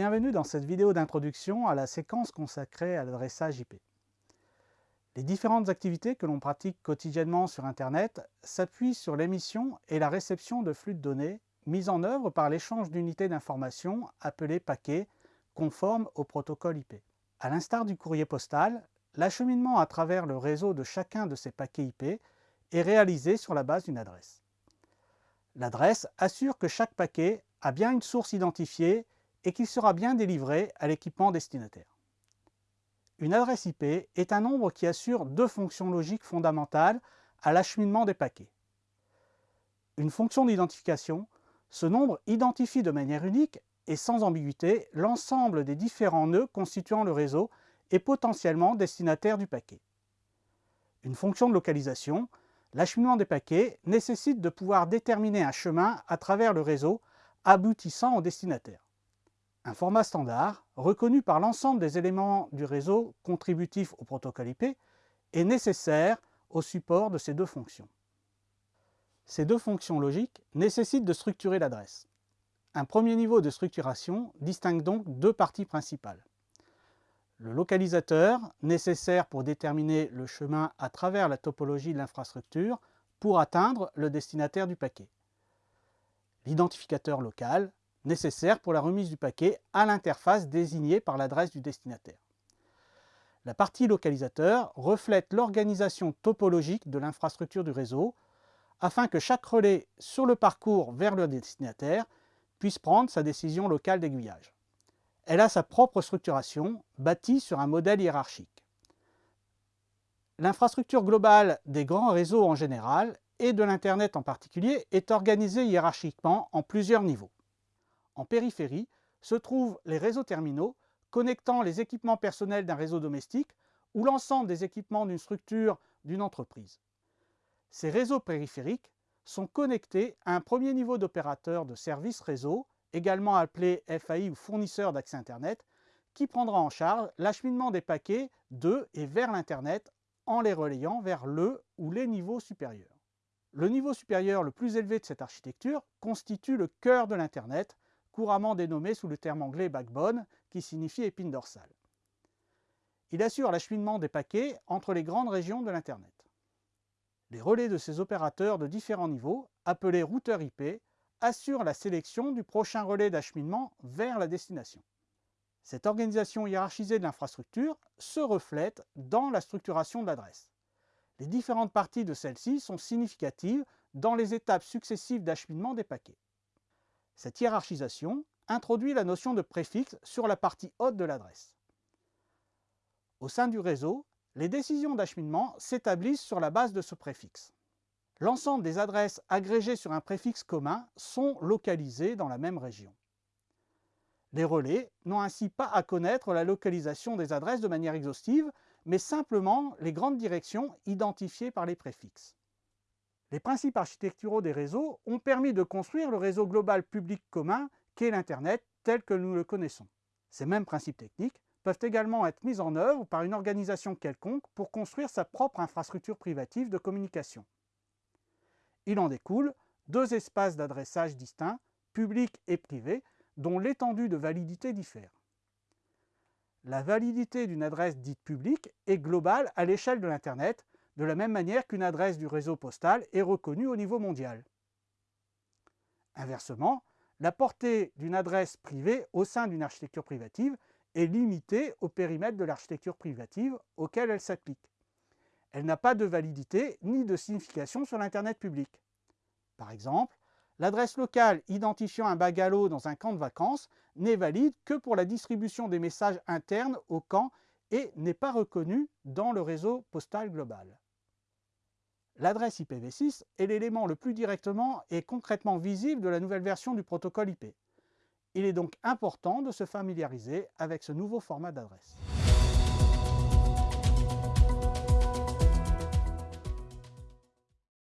Bienvenue dans cette vidéo d'introduction à la séquence consacrée à l'adressage IP. Les différentes activités que l'on pratique quotidiennement sur Internet s'appuient sur l'émission et la réception de flux de données mis en œuvre par l'échange d'unités d'information appelées paquets conformes au protocole IP. À l'instar du courrier postal, l'acheminement à travers le réseau de chacun de ces paquets IP est réalisé sur la base d'une adresse. L'adresse assure que chaque paquet a bien une source identifiée et qu'il sera bien délivré à l'équipement destinataire. Une adresse IP est un nombre qui assure deux fonctions logiques fondamentales à l'acheminement des paquets. Une fonction d'identification, ce nombre identifie de manière unique et sans ambiguïté l'ensemble des différents nœuds constituant le réseau et potentiellement destinataire du paquet. Une fonction de localisation, l'acheminement des paquets nécessite de pouvoir déterminer un chemin à travers le réseau aboutissant au destinataire. Un format standard, reconnu par l'ensemble des éléments du réseau contributif au protocole IP, est nécessaire au support de ces deux fonctions. Ces deux fonctions logiques nécessitent de structurer l'adresse. Un premier niveau de structuration distingue donc deux parties principales. Le localisateur, nécessaire pour déterminer le chemin à travers la topologie de l'infrastructure pour atteindre le destinataire du paquet. L'identificateur local, nécessaire pour la remise du paquet à l'interface désignée par l'adresse du destinataire. La partie localisateur reflète l'organisation topologique de l'infrastructure du réseau afin que chaque relais sur le parcours vers le destinataire puisse prendre sa décision locale d'aiguillage. Elle a sa propre structuration, bâtie sur un modèle hiérarchique. L'infrastructure globale des grands réseaux en général et de l'Internet en particulier est organisée hiérarchiquement en plusieurs niveaux. En périphérie se trouvent les réseaux terminaux connectant les équipements personnels d'un réseau domestique ou l'ensemble des équipements d'une structure d'une entreprise. Ces réseaux périphériques sont connectés à un premier niveau d'opérateur de service réseau, également appelé FAI ou fournisseur d'accès Internet, qui prendra en charge l'acheminement des paquets de et vers l'Internet en les relayant vers le ou les niveaux supérieurs. Le niveau supérieur le plus élevé de cette architecture constitue le cœur de l'Internet, couramment dénommé sous le terme anglais backbone, qui signifie épine dorsale. Il assure l'acheminement des paquets entre les grandes régions de l'Internet. Les relais de ces opérateurs de différents niveaux, appelés routeurs IP, assurent la sélection du prochain relais d'acheminement vers la destination. Cette organisation hiérarchisée de l'infrastructure se reflète dans la structuration de l'adresse. Les différentes parties de celle-ci sont significatives dans les étapes successives d'acheminement des paquets. Cette hiérarchisation introduit la notion de préfixe sur la partie haute de l'adresse. Au sein du réseau, les décisions d'acheminement s'établissent sur la base de ce préfixe. L'ensemble des adresses agrégées sur un préfixe commun sont localisées dans la même région. Les relais n'ont ainsi pas à connaître la localisation des adresses de manière exhaustive, mais simplement les grandes directions identifiées par les préfixes. Les principes architecturaux des réseaux ont permis de construire le réseau global public commun qu'est l'Internet tel que nous le connaissons. Ces mêmes principes techniques peuvent également être mis en œuvre par une organisation quelconque pour construire sa propre infrastructure privative de communication. Il en découle deux espaces d'adressage distincts, public et privé, dont l'étendue de validité diffère. La validité d'une adresse dite publique est globale à l'échelle de l'Internet, de la même manière qu'une adresse du réseau postal est reconnue au niveau mondial. Inversement, la portée d'une adresse privée au sein d'une architecture privative est limitée au périmètre de l'architecture privative auquel elle s'applique. Elle n'a pas de validité ni de signification sur l'Internet public. Par exemple, l'adresse locale identifiant un bagalo dans un camp de vacances n'est valide que pour la distribution des messages internes au camp et n'est pas reconnue dans le réseau postal global. L'adresse IPv6 est l'élément le plus directement et concrètement visible de la nouvelle version du protocole IP. Il est donc important de se familiariser avec ce nouveau format d'adresse.